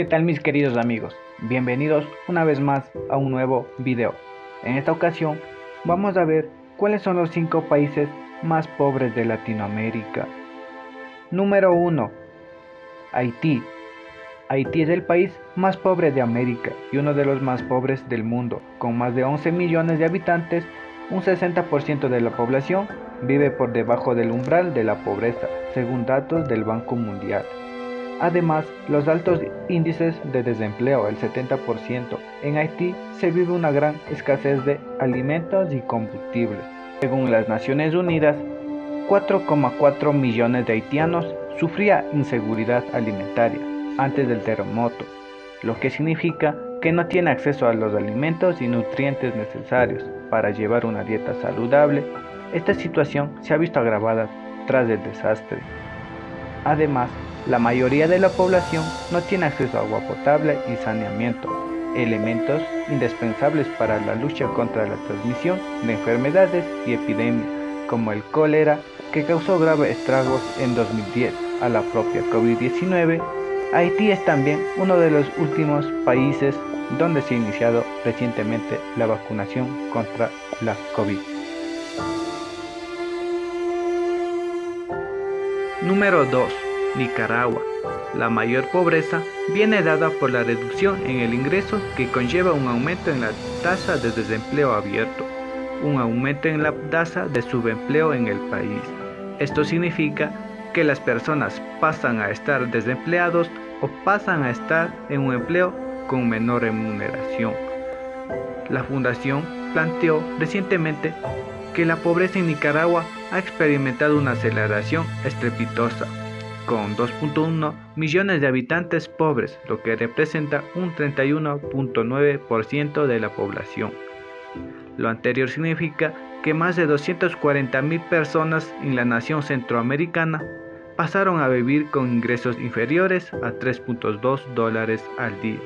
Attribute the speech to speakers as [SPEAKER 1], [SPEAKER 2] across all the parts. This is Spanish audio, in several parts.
[SPEAKER 1] ¿Qué tal mis queridos amigos? Bienvenidos una vez más a un nuevo video. En esta ocasión vamos a ver cuáles son los 5 países más pobres de Latinoamérica. Número 1. Haití. Haití es el país más pobre de América y uno de los más pobres del mundo, con más de 11 millones de habitantes, un 60% de la población vive por debajo del umbral de la pobreza, según datos del Banco Mundial. Además, los altos índices de desempleo, el 70%, en Haití se vive una gran escasez de alimentos y combustibles. Según las Naciones Unidas, 4,4 millones de haitianos sufrían inseguridad alimentaria antes del terremoto, lo que significa que no tiene acceso a los alimentos y nutrientes necesarios para llevar una dieta saludable. Esta situación se ha visto agravada tras el desastre. Además, la mayoría de la población no tiene acceso a agua potable y saneamiento, elementos indispensables para la lucha contra la transmisión de enfermedades y epidemias como el cólera que causó graves estragos en 2010 a la propia COVID-19. Haití es también uno de los últimos países donde se ha iniciado recientemente la vacunación contra la COVID. Número 2. Nicaragua. La mayor pobreza viene dada por la reducción en el ingreso que conlleva un aumento en la tasa de desempleo abierto, un aumento en la tasa de subempleo en el país. Esto significa que las personas pasan a estar desempleados o pasan a estar en un empleo con menor remuneración. La fundación planteó recientemente que la pobreza en Nicaragua ha experimentado una aceleración estrepitosa con 2.1 millones de habitantes pobres, lo que representa un 31.9% de la población. Lo anterior significa que más de 240 mil personas en la nación centroamericana pasaron a vivir con ingresos inferiores a 3.2 dólares al día.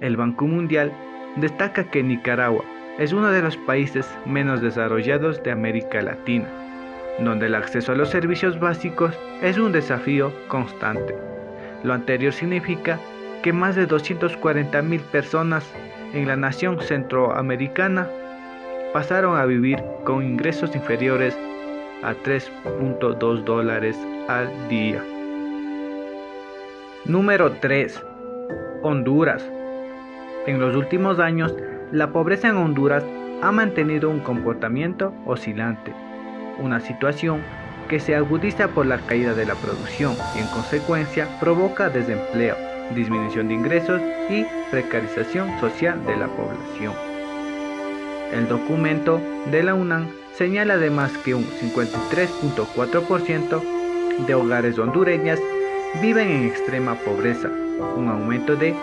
[SPEAKER 1] El Banco Mundial destaca que Nicaragua es uno de los países menos desarrollados de América Latina donde el acceso a los servicios básicos es un desafío constante. Lo anterior significa que más de 240 mil personas en la nación centroamericana pasaron a vivir con ingresos inferiores a 3.2 dólares al día. Número 3. Honduras. En los últimos años, la pobreza en Honduras ha mantenido un comportamiento oscilante una situación que se agudiza por la caída de la producción y en consecuencia provoca desempleo, disminución de ingresos y precarización social de la población. El documento de la UNAM señala además que un 53.4% de hogares hondureñas viven en extrema pobreza, un aumento de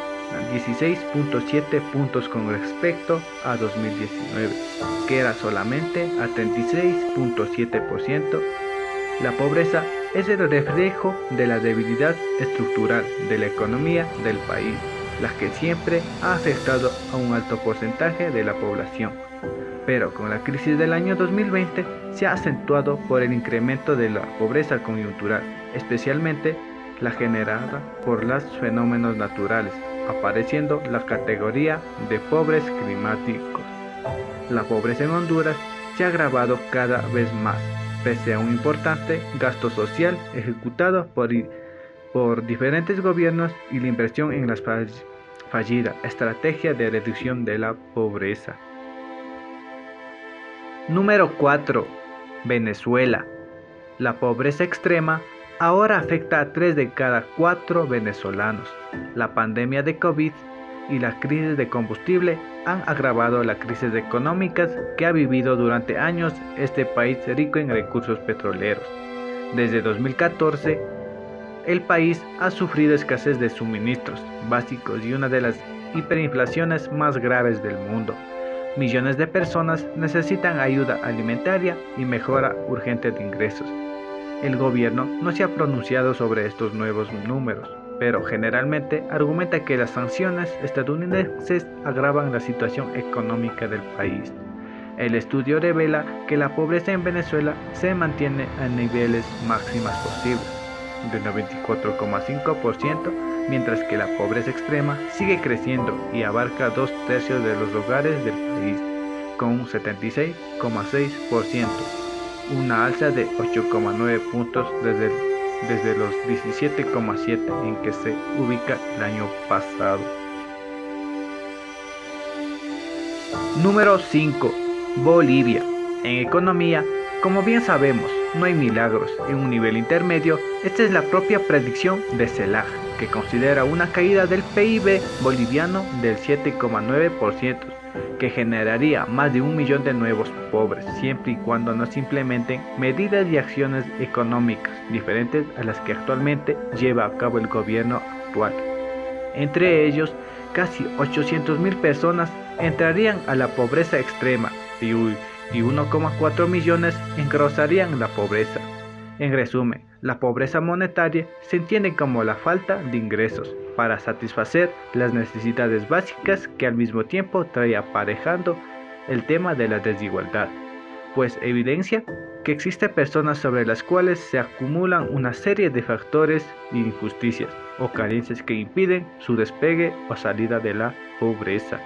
[SPEAKER 1] 16.7 puntos con respecto a 2019, que era solamente a 36.7%. La pobreza es el reflejo de la debilidad estructural de la economía del país, la que siempre ha afectado a un alto porcentaje de la población. Pero con la crisis del año 2020 se ha acentuado por el incremento de la pobreza coyuntural, especialmente la generada por los fenómenos naturales, apareciendo la categoría de pobres climáticos. La pobreza en Honduras se ha agravado cada vez más, pese a un importante gasto social ejecutado por, por diferentes gobiernos y la inversión en la fallida estrategia de reducción de la pobreza. Número 4. Venezuela. La pobreza extrema ahora afecta a 3 de cada 4 venezolanos. La pandemia de COVID y la crisis de combustible han agravado las crisis económicas que ha vivido durante años este país rico en recursos petroleros. Desde 2014, el país ha sufrido escasez de suministros básicos y una de las hiperinflaciones más graves del mundo. Millones de personas necesitan ayuda alimentaria y mejora urgente de ingresos. El gobierno no se ha pronunciado sobre estos nuevos números, pero generalmente argumenta que las sanciones estadounidenses agravan la situación económica del país. El estudio revela que la pobreza en Venezuela se mantiene a niveles máximas posibles, de 94,5% mientras que la pobreza extrema sigue creciendo y abarca dos tercios de los hogares del país, con un 76,6%, una alza de 8,9 puntos desde, desde los 17,7 en que se ubica el año pasado. Número 5. Bolivia. En economía, como bien sabemos, no hay milagros. En un nivel intermedio, esta es la propia predicción de CELAC, que considera una caída del PIB boliviano del 7,9%, que generaría más de un millón de nuevos pobres, siempre y cuando no se implementen medidas y acciones económicas diferentes a las que actualmente lleva a cabo el gobierno actual. Entre ellos, casi 800.000 personas entrarían a la pobreza extrema y, 1,4 millones engrosarían la pobreza. En resumen, la pobreza monetaria se entiende como la falta de ingresos para satisfacer las necesidades básicas que al mismo tiempo trae aparejando el tema de la desigualdad, pues evidencia que existen personas sobre las cuales se acumulan una serie de factores e injusticias o carencias que impiden su despegue o salida de la pobreza.